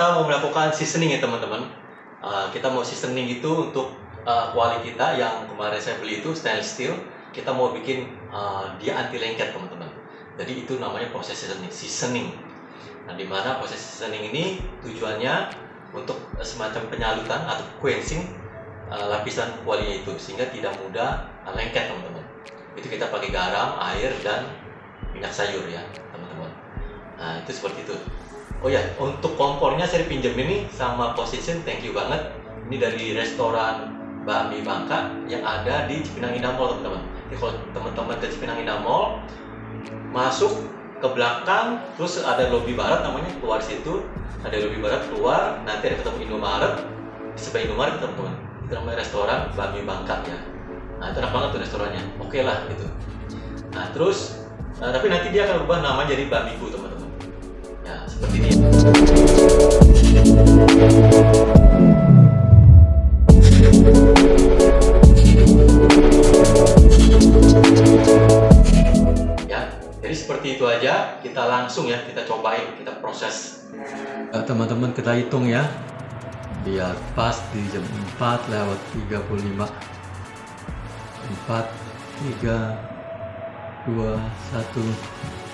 kita mau melakukan seasoning ya teman-teman. Uh, kita mau seasoning itu untuk uh, kuali kita yang kemarin saya beli itu stainless steel. Kita mau bikin uh, dia anti lengket teman-teman. Jadi itu namanya proses seasoning. seasoning. Nah, di mana proses seasoning ini tujuannya untuk semacam penyalutan atau quenching uh, lapisan kualinya itu sehingga tidak mudah uh, lengket teman-teman. Itu kita pakai garam, air dan minyak sayur ya teman-teman. Nah itu seperti itu. Oh ya, untuk kompornya saya pinjam ini sama Position, thank you banget. Ini dari restoran Bakmi Bangka yang ada di Cipinang Indah Mall, teman-teman. Jadi kalau teman-teman ke Cipinang Indah Mall, masuk ke belakang, terus ada lobby barat namanya, keluar situ, ada lobby barat keluar, nanti ada ketemu Indomaret, di sebelah Indomaret teman-teman. Itu namanya restoran Bakmi Bangka ya. Nah itu enak banget tuh restorannya, oke okay lah gitu. Nah terus, nah, tapi nanti dia akan berubah nama jadi Bakmiku teman-teman seperti ya jadi seperti itu aja. Kita langsung ya kita cobain kita proses. Eh, teman-teman kita hitung ya. Biar pas di jam 4 lewat 35 4 3 2 1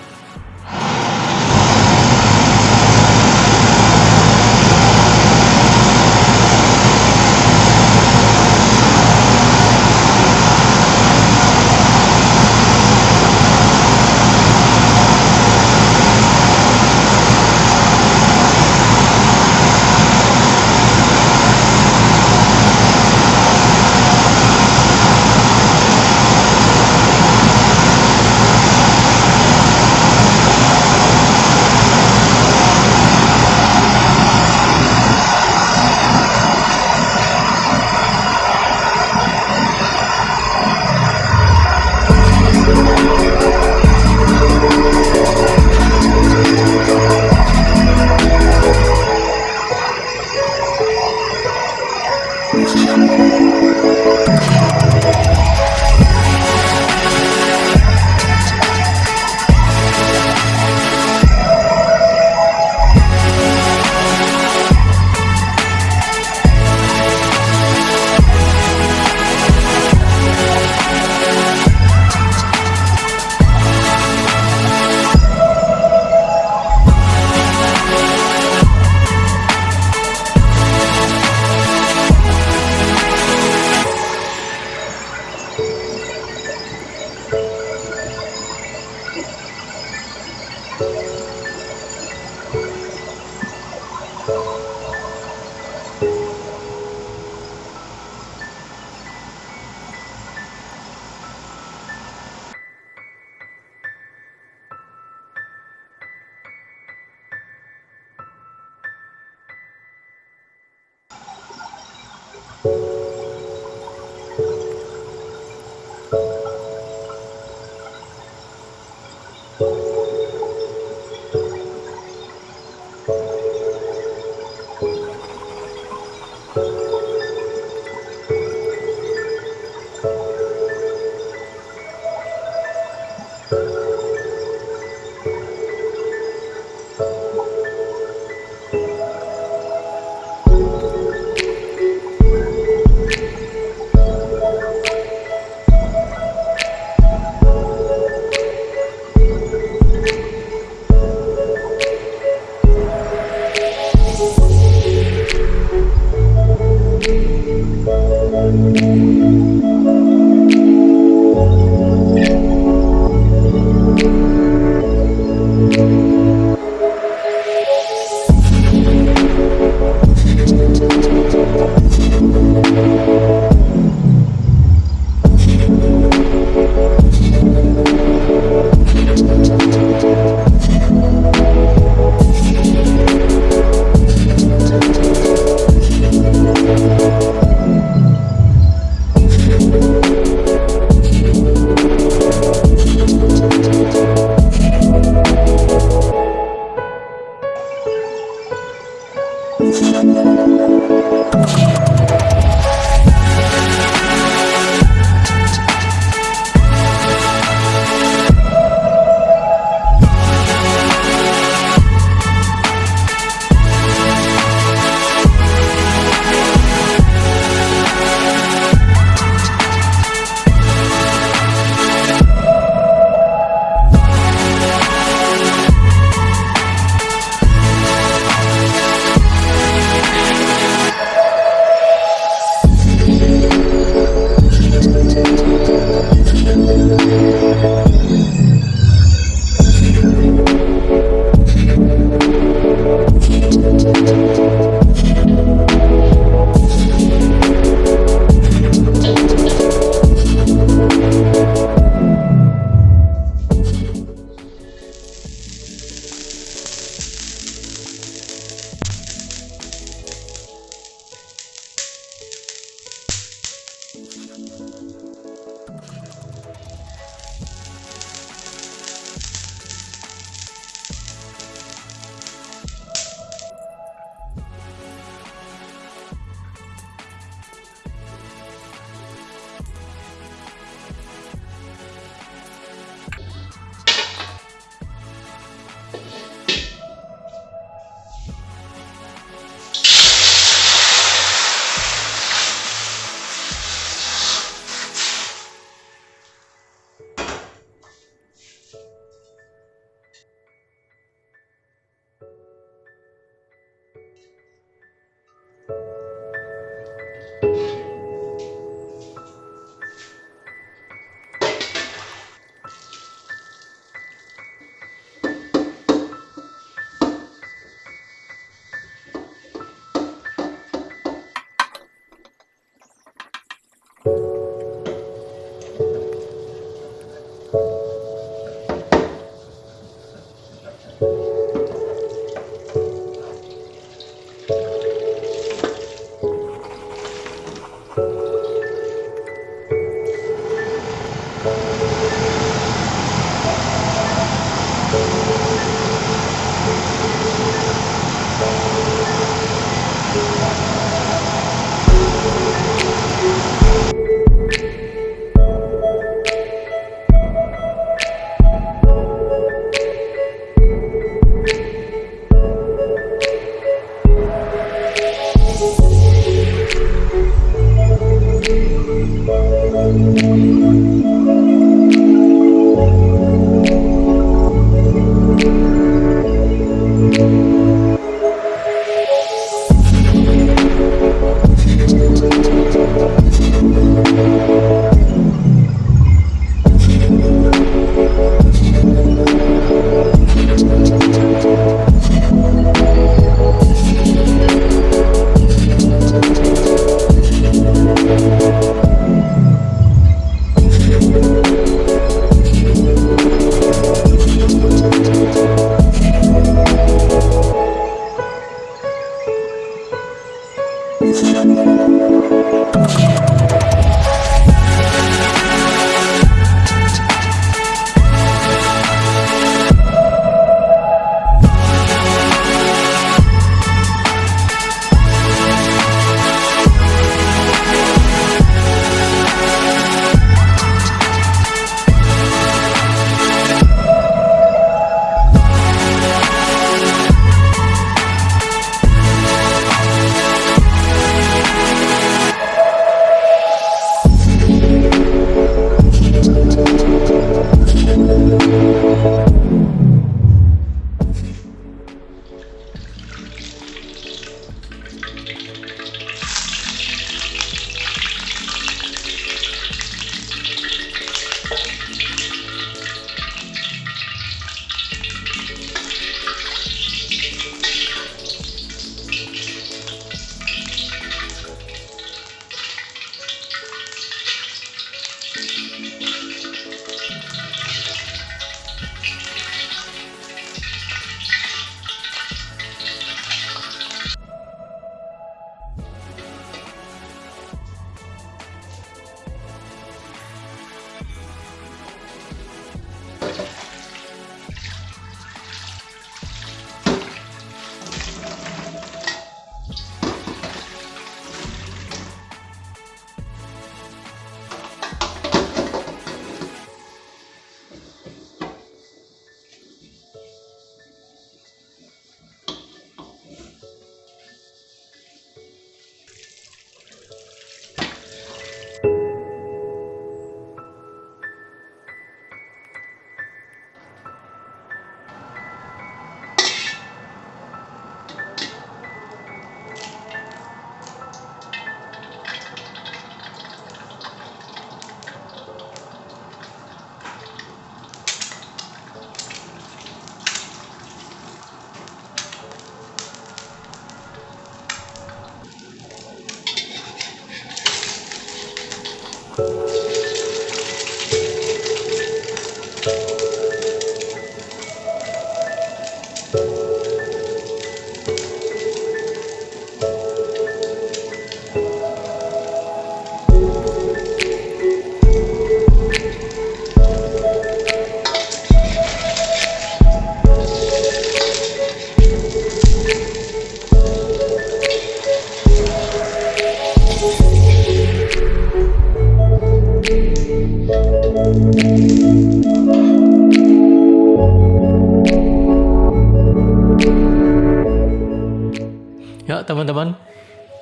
Ya teman-teman,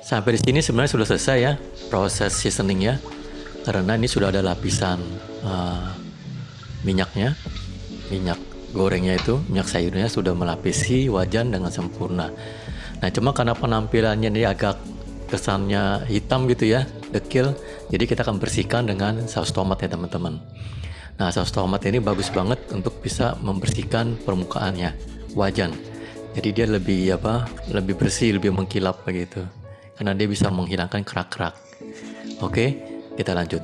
sampai di sini sebenarnya sudah selesai ya proses seasoning ya, karena ini sudah ada lapisan uh, minyaknya, minyak gorengnya itu, minyak sayurnya sudah melapisi wajan dengan sempurna. Nah cuma karena penampilannya ini agak kesannya hitam gitu ya, dekil, jadi kita akan bersihkan dengan saus tomat ya teman-teman. Nah saus tomat ini bagus banget untuk bisa membersihkan permukaannya, wajan jadi dia lebih apa lebih bersih lebih mengkilap begitu. Karena dia bisa menghilangkan kerak-kerak. Oke kita lanjut